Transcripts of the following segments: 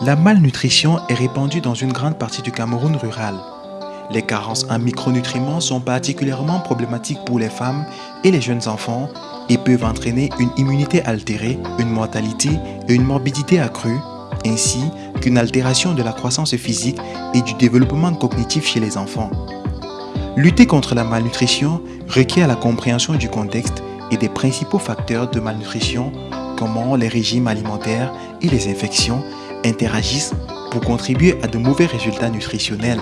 La malnutrition est répandue dans une grande partie du Cameroun rural. Les carences en micronutriments sont particulièrement problématiques pour les femmes et les jeunes enfants et peuvent entraîner une immunité altérée, une mortalité et une morbidité accrue, ainsi qu'une altération de la croissance physique et du développement cognitif chez les enfants. Lutter contre la malnutrition requiert la compréhension du contexte et des principaux facteurs de malnutrition, comment les régimes alimentaires et les infections interagissent pour contribuer à de mauvais résultats nutritionnels.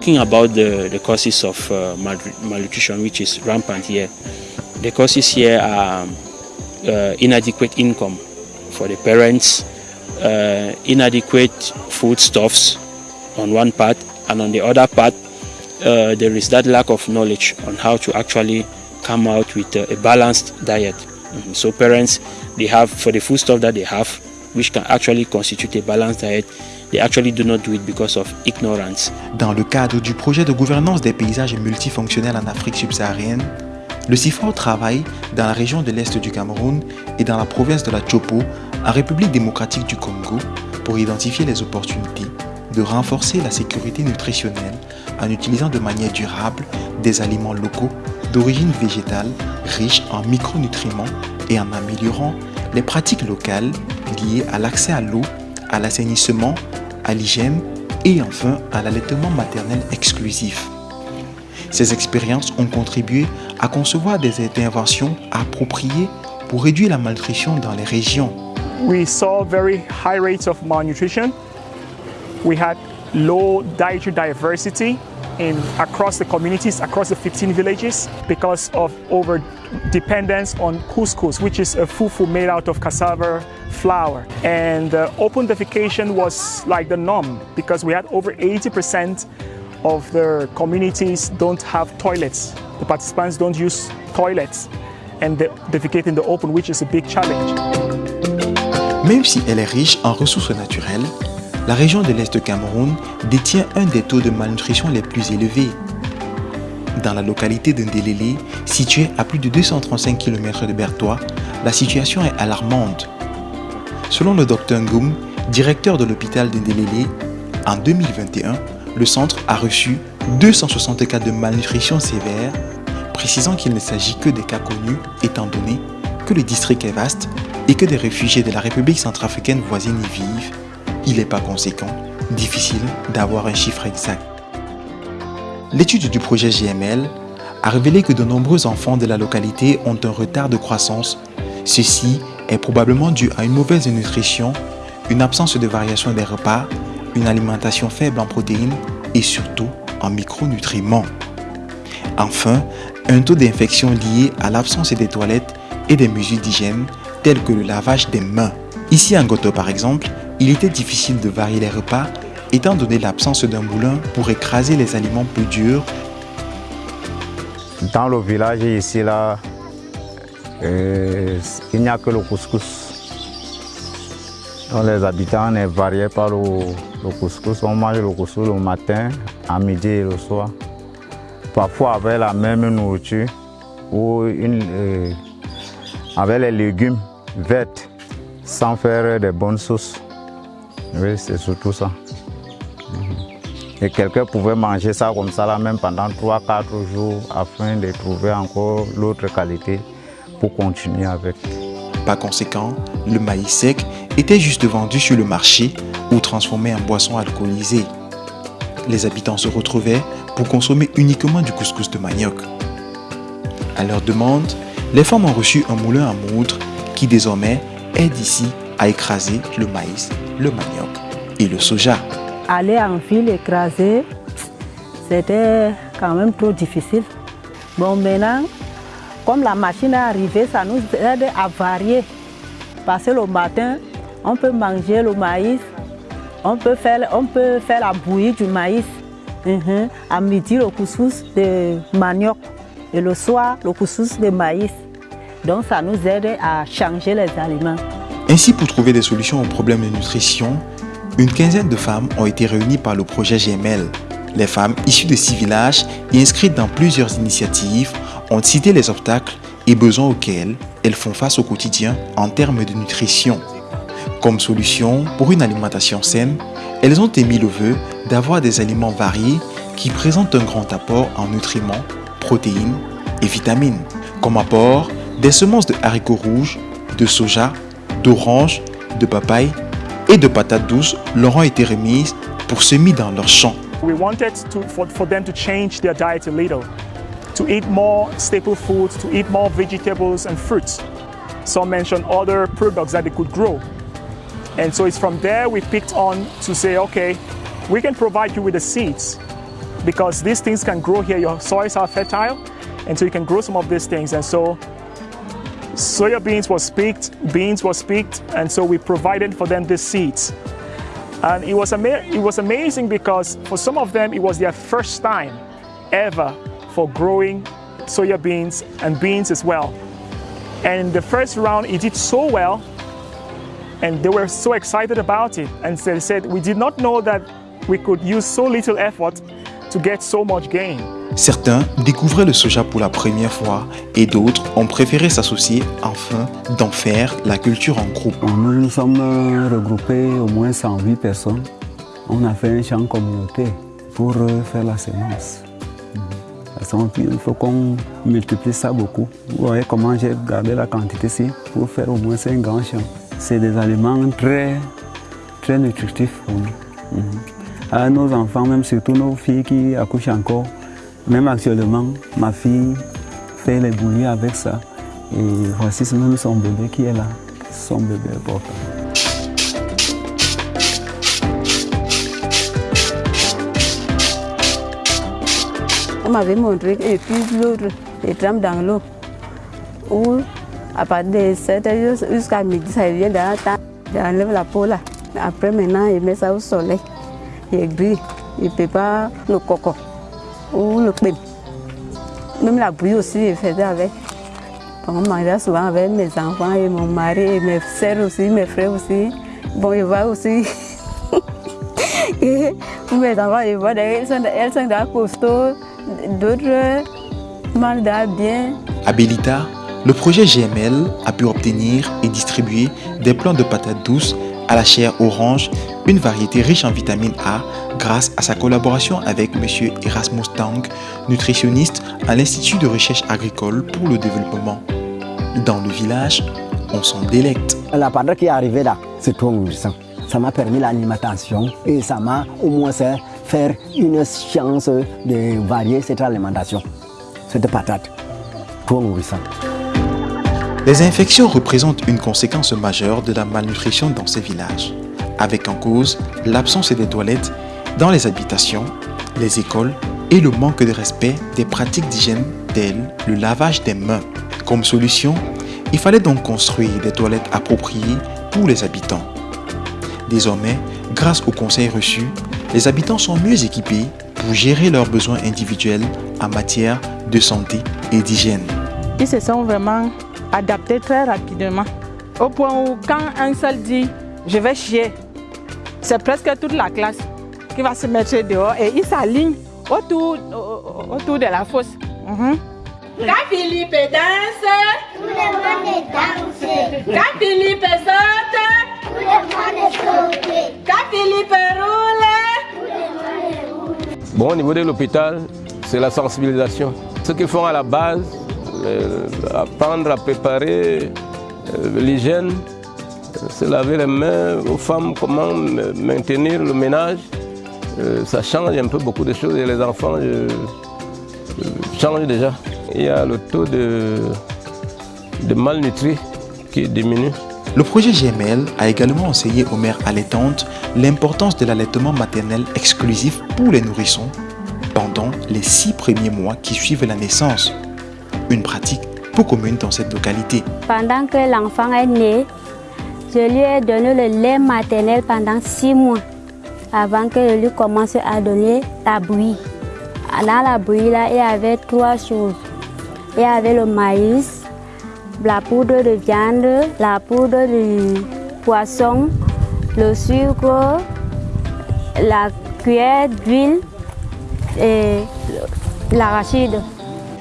Talking about the, causes of uh, malnutrition, which is rampant here, the causes here are uh, inadequate income for the parents, uh, inadequate foodstuffs on one part, and on the other part, uh, there is that lack of knowledge on how to actually come out with a balanced diet. Mm -hmm. So parents, they have, for the foodstuff that they have, which can actually constitute a balanced diet, they actually do not do it because of ignorance. Dans le cadre du projet de gouvernance des paysages multifonctionnels en Afrique subsaharienne, le CIFOR travaille dans la région de l'Est du Cameroun et dans la province de la Chopo, en République démocratique du Congo, pour identifier les opportunités de renforcer la sécurité nutritionnelle en utilisant de manière durable des aliments locaux d'origine végétale riches en micronutriments et en améliorant les pratiques locales liées à l'accès à l'eau, à l'assainissement, à l'hygiène et enfin à l'allaitement maternel exclusif. Ces expériences ont contribué à concevoir des interventions appropriées pour réduire la malnutrition dans les régions. We saw very high rates of malnutrition. We had low dietary diversity in across the communities, across the 15 villages because of over dependence on couscous, which is a fufu made out of cassava flour. And uh, open defecation was like the norm because we had over 80% of the communities don't have toilets. The participants don't use toilets and defecate in the open, which is a big challenge. Même si elle est riche en ressources naturelles, la région de l'Est Cameroun détient un des taux de malnutrition les plus élevés. Dans la localité de Ndelele, située à plus de 235 km de Bertois, la situation est alarmante. Selon le Dr Ngoum, directeur de l'hôpital de Ndelele, en 2021, le centre a reçu 260 cas de malnutrition sévère, précisant qu'il ne s'agit que des cas connus étant donné que le district est vaste et que des réfugiés de la République centrafricaine voisine y vivent, il n'est pas conséquent, difficile d'avoir un chiffre exact. L'étude du projet GML a révélé que de nombreux enfants de la localité ont un retard de croissance. Ceci est probablement dû à une mauvaise nutrition, une absence de variation des repas, une alimentation faible en protéines et surtout en micronutriments. Enfin, un taux d'infection lié à l'absence des toilettes et des mesures d'hygiène telles que le lavage des mains. Ici en Goto par exemple, il était difficile de varier les repas étant donné l'absence d'un moulin pour écraser les aliments plus durs. Dans le village ici, là, euh, il n'y a que le couscous. les habitants sont variés par le, couscous. On mange le couscous le matin, à midi et le soir. Parfois avec la même nourriture ou euh, avec les légumes verts sans faire de bonnes sauces. Oui, c'est surtout ça. Et quelqu'un pouvait manger ça comme ça là même pendant 3-4 jours afin de trouver encore l'autre qualité pour continuer avec. Par conséquent, le maïs sec était juste vendu sur le marché ou transformé en boisson alcoolisée. Les habitants se retrouvaient pour consommer uniquement du couscous de manioc. À leur demande, les femmes ont reçu un moulin à moudre qui désormais aide ici à écraser le maïs, le manioc et le soja. Aller en ville écraser, c'était quand même trop difficile. Bon, maintenant, comme la machine est arrivée, ça nous aide à varier. Parce que le matin, on peut manger le maïs, on peut faire, on peut faire la bouillie du maïs. Uh-huh. À midi, le couscous de manioc. Et le soir, le couscous de maïs. Donc ça nous aide à changer les aliments. Ainsi, pour trouver des solutions aux problèmes de nutrition, une quinzaine de femmes ont été réunies par le projet GML. Les femmes issues de six villages et inscrites dans plusieurs initiatives ont cité les obstacles et besoins auxquels elles font face au quotidien en termes de nutrition. Comme solution pour une alimentation saine, elles ont émis le vœu d'avoir des aliments variés qui présentent un grand apport en nutriments, protéines et vitamines. Comme apport, des semences de haricots rouges, de soja, d'orange, de papaye et de patates douces leur ont été remises pour semer dans leurs champs. We wanted to, for, for them to change their diet a little, to eat more staple foods, to eat more vegetables and fruits. Some mentioned other products that they could grow. And so it's from there we picked on to say, okay, we can provide you with the seeds because these things can grow here. Your soils are fertile, and so you can grow some of these things. And so soya beans was picked, beans was picked, and so we provided for them these seeds. And it was, it was amazing because for some of them, it was their first time ever for growing soya beans and beans as well. And in the first round, it did so well, and they were so excited about it. And they said, We did not know that we could use so little effort to get so much gain. Certains découvraient le soja pour la première fois et d'autres ont préféré s'associer afin d'en faire la culture en groupe. Nous nous sommes euh, regroupés au moins 108 personnes. On a fait un champ communautaire pour euh, faire la semence. Parce qu'il faut qu'on multiplie ça beaucoup. Vous voyez comment j'ai gardé la quantité ici pour faire au moins un grand champ. C'est des aliments très, très nutritifs pour nous. Mhm. À nos enfants, même surtout nos filles qui accouchent encore, même actuellement, ma fille fait les bouillies avec ça. Et voici même son bébé qui est là, son bébé important. On m'avait montré et puis l'autre, les trempes dans l'eau. Où, à partir de 7 heures jusqu'à midi, ça vient dans la table. J'enlève la peau là. Après, maintenant, il met ça au soleil. Il grille. Il prépare le coco ou le. Même la bouillie aussi, il faisait avec. On mangeait souvent avec mes enfants et mon mari et mes soeurs aussi, mes frères aussi. Bon, il voit aussi. et mes enfants, ils voient, elles sont, elles sont déjà costauds, d'autres mangent déjà bien. À Belita, le projet GML a pu obtenir et distribuer des plants de patates douces à la chair orange, une variété riche en vitamine A grâce à sa collaboration avec M. Erasmus Tang, nutritionniste à l'Institut de recherche agricole pour le développement. Dans le village, on s'en délecte. La patate qui est arrivée là, c'est trop nourrissant. Ça m'a permis l'alimentation et ça m'a au moins fait faire une chance de varier cette alimentation. Cette patate, trop nourrissante. Les infections représentent une conséquence majeure de la malnutrition dans ces villages, avec en cause l'absence des toilettes dans les habitations, les écoles et le manque de respect des pratiques d'hygiène telles le lavage des mains. Comme solution, il fallait donc construire des toilettes appropriées pour les habitants. Désormais, grâce aux conseils reçus, les habitants sont mieux équipés pour gérer leurs besoins individuels en matière de santé et d'hygiène. Ils se sont vraiment adaptés très rapidement. Au point où quand un seul dit je vais chier, c'est presque toute la classe qui va se mettre dehors et ils s'alignent autour, autour de la fosse. Mhm. Quand Philippe danse, Tout le monde danse. quand Philippe saute, Tout le monde saute. quand Philippe roule, Tout le monde roule. Bon, au niveau de l'hôpital, c'est la sensibilisation. Ce qu'ils font à la base, euh, apprendre à préparer euh, l'hygiène, se laver les mains aux femmes, comment maintenir le ménage, euh, ça change un peu beaucoup de choses et les enfants euh, euh, changent déjà. Il y a le taux de, de malnutris qui diminue. Le projet GML a également enseigné aux mères allaitantes l'importance de l'allaitement maternel exclusif pour les nourrissons pendant les six premiers mois qui suivent la naissance. Une pratique peu commune dans cette localité. Pendant que l'enfant est né, je lui ai donné le lait maternel pendant six mois avant que je lui commence à donner la bouillie. Dans la bouillie, là, il y avait trois choses. Il y avait le maïs, la poudre de viande, la poudre de poisson, le sucre, la cuillère d'huile et l'arachide.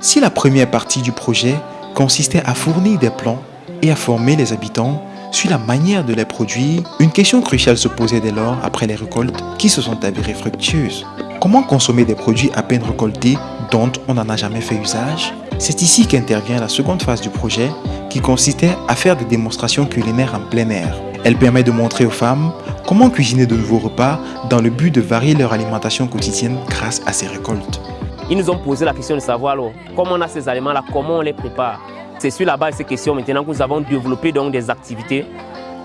Si la première partie du projet consistait à fournir des plans et à former les habitants sur la manière de les produire, une question cruciale se posait dès lors après les récoltes qui se sont avérées fructueuses. Comment consommer des produits à peine récoltés dont on n'en a jamais fait usage? C'est ici qu'intervient la seconde phase du projet qui consistait à faire des démonstrations culinaires en plein air. Elle permet de montrer aux femmes comment cuisiner de nouveaux repas dans le but de varier leur alimentation quotidienne grâce à ces récoltes. Ils nous ont posé la question de savoir comment on a ces aliments-là, comment on les prépare? C'est sur la base de ces questions maintenant que nous avons développé donc des activités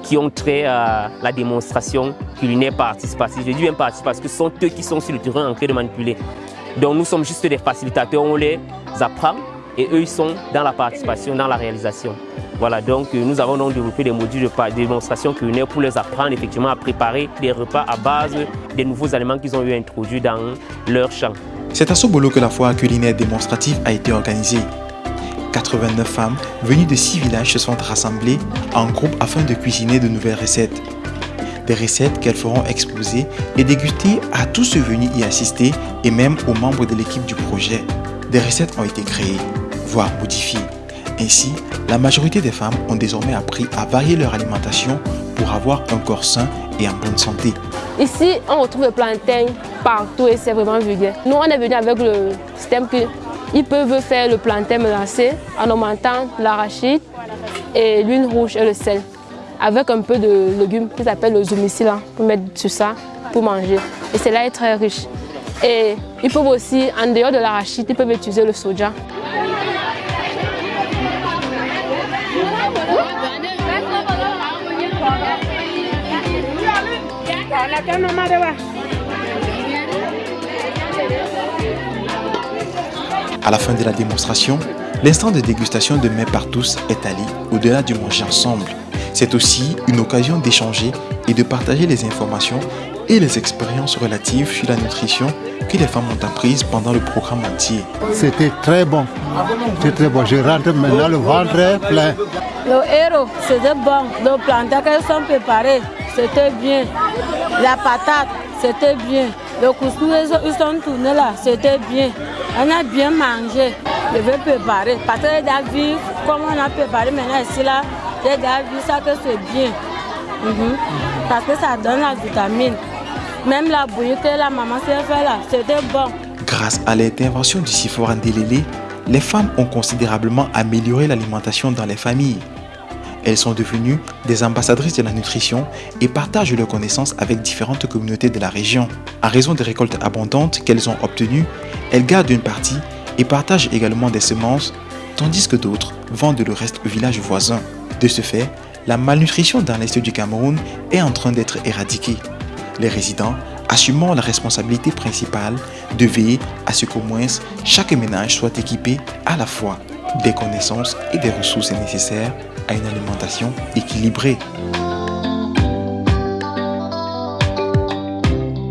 qui ont trait à la démonstration culinaire participative. Je dis bien participative parce que ce sont eux qui sont sur le terrain en train de manipuler. Donc nous sommes juste des facilitateurs, on les apprend et eux ils sont dans la participation, dans la réalisation. Voilà, donc nous avons donc développé des modules de démonstration culinaire pour les apprendre effectivement à préparer des repas à base des nouveaux aliments qu'ils ont eu introduits dans leur champ. C'est à Sobolo que la foire culinaire démonstrative a été organisée. 89 femmes venues de 6 villages se sont rassemblées en groupe afin de cuisiner de nouvelles recettes. Des recettes qu'elles feront exposer et déguster à tous ceux venus y assister et même aux membres de l'équipe du projet. Des recettes ont été créées, voire modifiées. Ainsi, la majorité des femmes ont désormais appris à varier leur alimentation pour avoir un corps sain et en bonne santé. Ici, on retrouve le plantain partout et c'est vraiment vulgaire. Nous, on est venu avec le système que ils peuvent faire le plantain mélangé en augmentant l'arachide et l'huile rouge et le sel avec un peu de légumes qui s'appelle le zoumicile pour mettre sur ça pour manger. Et cela est très riche. Et ils peuvent aussi, en dehors de l'arachide, ils peuvent utiliser le soja. À la fin de la démonstration, l'instant de dégustation de mets par tous est allé au-delà du manger ensemble. C'est aussi une occasion d'échanger et de partager les informations et les expériences relatives sur la nutrition que les femmes ont apprises pendant le programme entier. C'était très bon. C'est très bon. Je rentre maintenant le ventre plein. Le héros, c'était bon. Le plantain qu'elles sont préparés, c'était bien. La patate, c'était bien. Le couscous, ils sont tournés là, c'était bien. On a bien mangé. Je vais préparer. Parce que j'ai vu comment on a préparé maintenant ici là. J'ai vu ça que c'est bien. Mhm. Parce que ça donne la vitamine. Même la bouillie que la maman s'est fait là, c'était bon. Grâce à l'intervention du Sifor Délélé, les femmes ont considérablement amélioré l'alimentation dans les familles. Elles sont devenues des ambassadrices de la nutrition et partagent leurs connaissances avec différentes communautés de la région. À raison des récoltes abondantes qu'elles ont obtenues, elles gardent une partie et partagent également des semences, tandis que d'autres vendent le reste aux villages voisins. De ce fait, la malnutrition dans l'est du Cameroun est en train d'être éradiquée. Les résidents assumant la responsabilité principale de veiller à ce qu'au moins chaque ménage soit équipé à la fois des connaissances et des ressources nécessaires à une alimentation équilibrée.